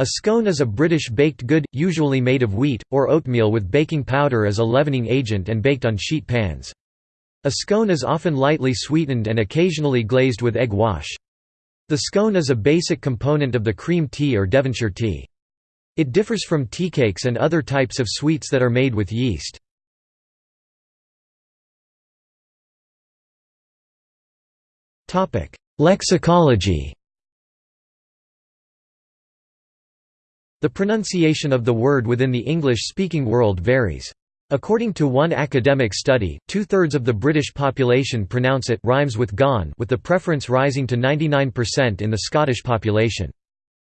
A scone is a British baked good, usually made of wheat, or oatmeal with baking powder as a leavening agent and baked on sheet pans. A scone is often lightly sweetened and occasionally glazed with egg wash. The scone is a basic component of the cream tea or Devonshire tea. It differs from tea cakes and other types of sweets that are made with yeast. Lexicology The pronunciation of the word within the English-speaking world varies. According to one academic study, two-thirds of the British population pronounce it rhymes with gone with the preference rising to 99% in the Scottish population.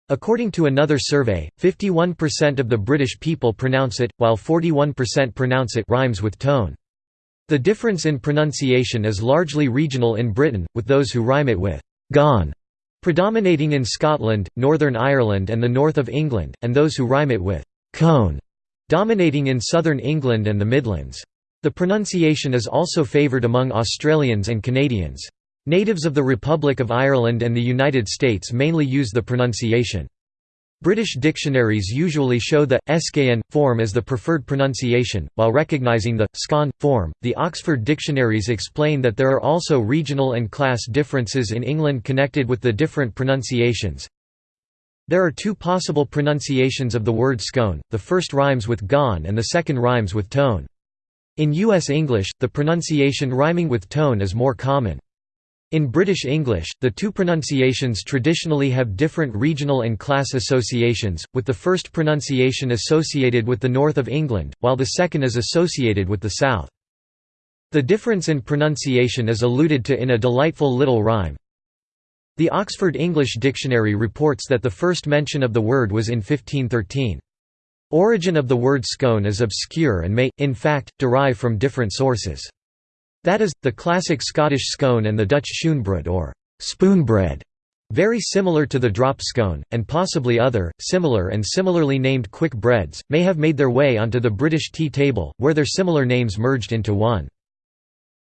According to another survey, 51% of the British people pronounce it, while 41% pronounce it rhymes with tone. The difference in pronunciation is largely regional in Britain, with those who rhyme it with gone predominating in Scotland, Northern Ireland and the north of England, and those who rhyme it with cone, dominating in southern England and the Midlands. The pronunciation is also favoured among Australians and Canadians. Natives of the Republic of Ireland and the United States mainly use the pronunciation. British dictionaries usually show the «escayan» form as the preferred pronunciation, while recognising the «scon» form. The Oxford dictionaries explain that there are also regional and class differences in England connected with the different pronunciations. There are two possible pronunciations of the word scone, the first rhymes with gone and the second rhymes with tone. In U.S. English, the pronunciation rhyming with tone is more common. In British English, the two pronunciations traditionally have different regional and class associations, with the first pronunciation associated with the north of England, while the second is associated with the south. The difference in pronunciation is alluded to in a delightful little rhyme. The Oxford English Dictionary reports that the first mention of the word was in 1513. Origin of the word scone is obscure and may, in fact, derive from different sources. That is, the classic Scottish scone and the Dutch schoonbrood or spoonbread, very similar to the drop scone, and possibly other, similar and similarly named quick breads, may have made their way onto the British tea table, where their similar names merged into one.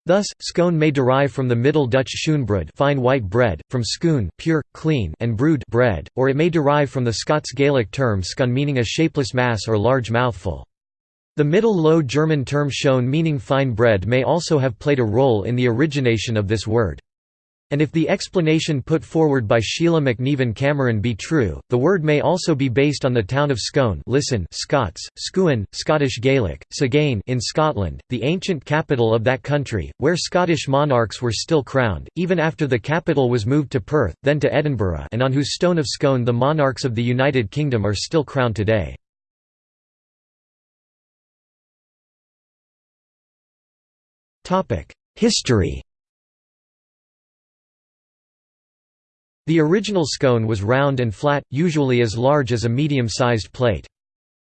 Thus, scone may derive from the Middle Dutch schoonbrood fine white bread, from schoon pure, clean, and brood bread, or it may derive from the Scots Gaelic term scone meaning a shapeless mass or large mouthful. The Middle Low German term schoen meaning fine bread may also have played a role in the origination of this word. And if the explanation put forward by Sheila McNevin Cameron be true, the word may also be based on the town of Scone listen Scots, Scuin, Scottish Gaelic, Sagane in Scotland, the ancient capital of that country, where Scottish monarchs were still crowned, even after the capital was moved to Perth, then to Edinburgh and on whose stone of Scone the monarchs of the United Kingdom are still crowned today. History The original scone was round and flat, usually as large as a medium-sized plate.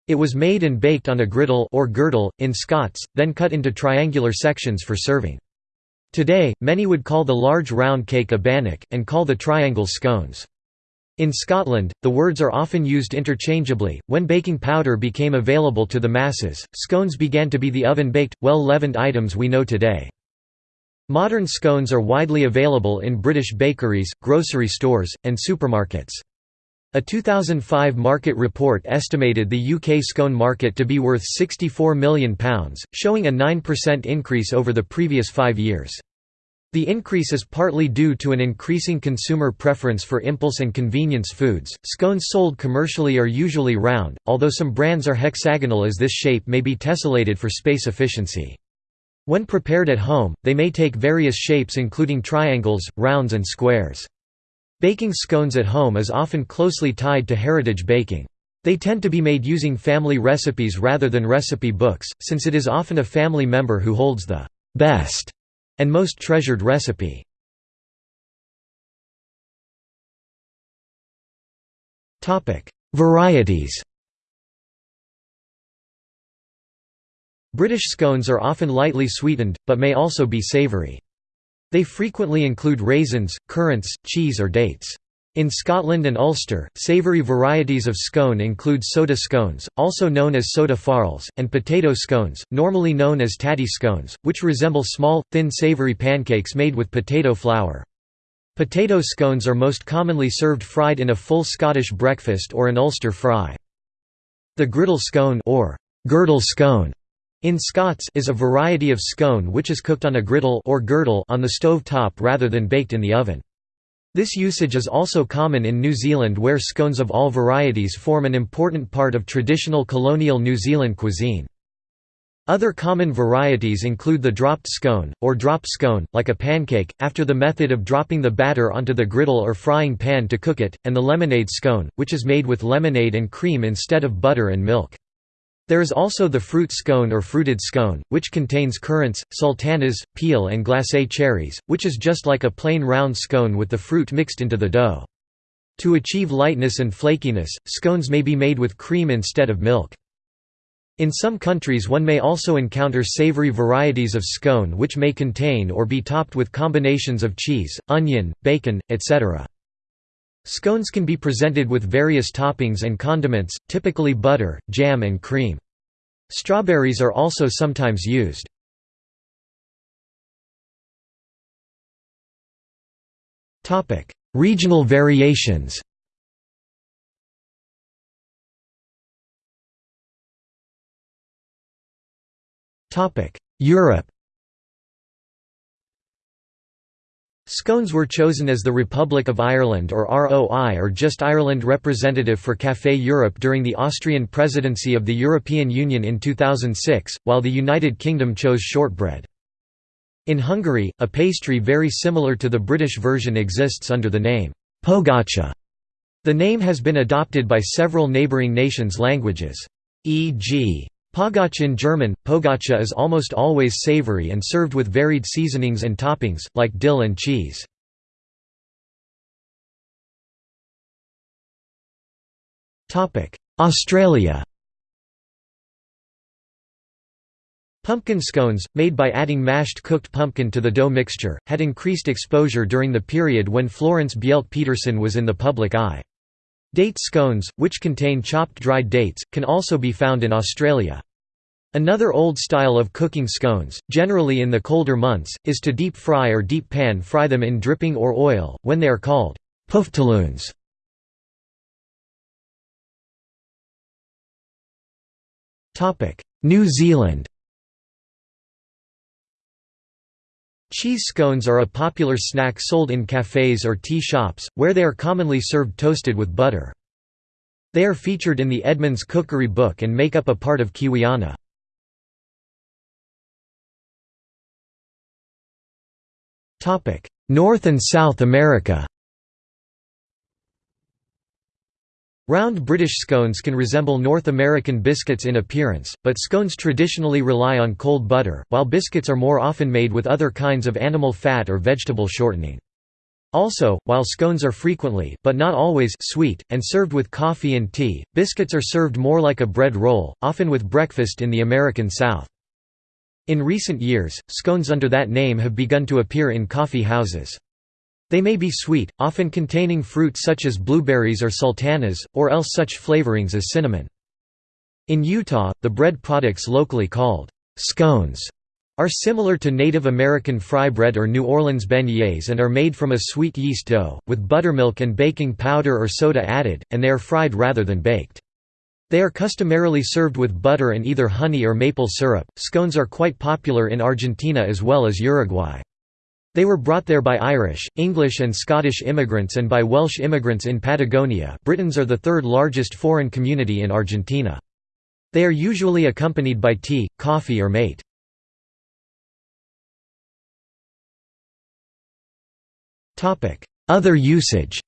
It was made and baked on a griddle or girdle, in Scots, then cut into triangular sections for serving. Today, many would call the large round cake a bannock, and call the triangles scones. In Scotland, the words are often used interchangeably. When baking powder became available to the masses, scones began to be the oven-baked, well-leavened items we know today. Modern scones are widely available in British bakeries, grocery stores, and supermarkets. A 2005 market report estimated the UK scone market to be worth £64 million, showing a 9% increase over the previous five years. The increase is partly due to an increasing consumer preference for impulse and convenience foods. Scones sold commercially are usually round, although some brands are hexagonal as this shape may be tessellated for space efficiency. When prepared at home, they may take various shapes including triangles, rounds and squares. Baking scones at home is often closely tied to heritage baking. They tend to be made using family recipes rather than recipe books, since it is often a family member who holds the best and most treasured recipe. Varieties British scones are often lightly sweetened, but may also be savoury. They frequently include raisins, currants, cheese or dates. In Scotland and Ulster, savoury varieties of scone include soda scones, also known as soda farls, and potato scones, normally known as tatty scones, which resemble small, thin savoury pancakes made with potato flour. Potato scones are most commonly served fried in a full Scottish breakfast or an Ulster fry. The griddle scone or girdle scone in Scots is a variety of scone which is cooked on a griddle or girdle on the stove top rather than baked in the oven. This usage is also common in New Zealand where scones of all varieties form an important part of traditional colonial New Zealand cuisine. Other common varieties include the dropped scone, or drop scone, like a pancake, after the method of dropping the batter onto the griddle or frying pan to cook it, and the lemonade scone, which is made with lemonade and cream instead of butter and milk. There is also the fruit scone or fruited scone, which contains currants, sultanas, peel and glacé cherries, which is just like a plain round scone with the fruit mixed into the dough. To achieve lightness and flakiness, scones may be made with cream instead of milk. In some countries one may also encounter savory varieties of scone which may contain or be topped with combinations of cheese, onion, bacon, etc. Scones can be presented with various toppings and condiments, typically butter, jam and cream. Strawberries are also sometimes used. Regional variations Europe Scones were chosen as the Republic of Ireland or ROI or just Ireland representative for Café Europe during the Austrian presidency of the European Union in 2006, while the United Kingdom chose shortbread. In Hungary, a pastry very similar to the British version exists under the name pogácsa. The name has been adopted by several neighbouring nations' languages. E.g. Pogacha in German, pogácsa is almost always savory and served with varied seasonings and toppings, like dill and cheese. Australia Pumpkin scones, made by adding mashed cooked pumpkin to the dough mixture, had increased exposure during the period when Florence Bjelke-Petersen was in the public eye. Date scones, which contain chopped dried dates, can also be found in Australia. Another old style of cooking scones, generally in the colder months, is to deep fry or deep pan fry them in dripping or oil, when they are called puftaloons. New Zealand Cheese scones are a popular snack sold in cafes or tea shops, where they are commonly served toasted with butter. They are featured in the Edmonds Cookery Book and make up a part of Kiwiana. North and South America Round British scones can resemble North American biscuits in appearance, but scones traditionally rely on cold butter, while biscuits are more often made with other kinds of animal fat or vegetable shortening. Also, while scones are frequently, but not always, sweet, and served with coffee and tea, biscuits are served more like a bread roll, often with breakfast in the American South. In recent years, scones under that name have begun to appear in coffee houses. They may be sweet, often containing fruit such as blueberries or sultanas, or else such flavorings as cinnamon. In Utah, the bread products locally called scones are similar to Native American fry bread or New Orleans beignets and are made from a sweet yeast dough, with buttermilk and baking powder or soda added, and they are fried rather than baked. They are customarily served with butter and either honey or maple syrup. Scones are quite popular in Argentina as well as Uruguay. They were brought there by Irish, English and Scottish immigrants and by Welsh immigrants in Patagonia Britons are the third largest foreign community in Argentina. They are usually accompanied by tea, coffee or mate. Other usage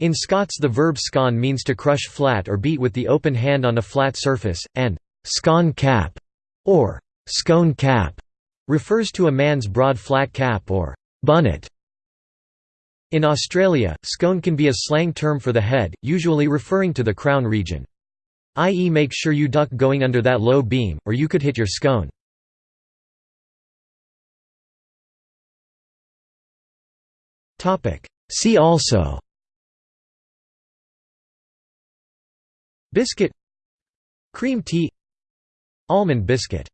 In Scots the verb scone means to crush flat or beat with the open hand on a flat surface, and «scone cap» or «scone cap» refers to a man's broad flat cap or «bunnet». In Australia, scone can be a slang term for the head, usually referring to the crown region. I.e. make sure you duck going under that low beam, or you could hit your scone. See also Biscuit. Cream tea. Almond biscuit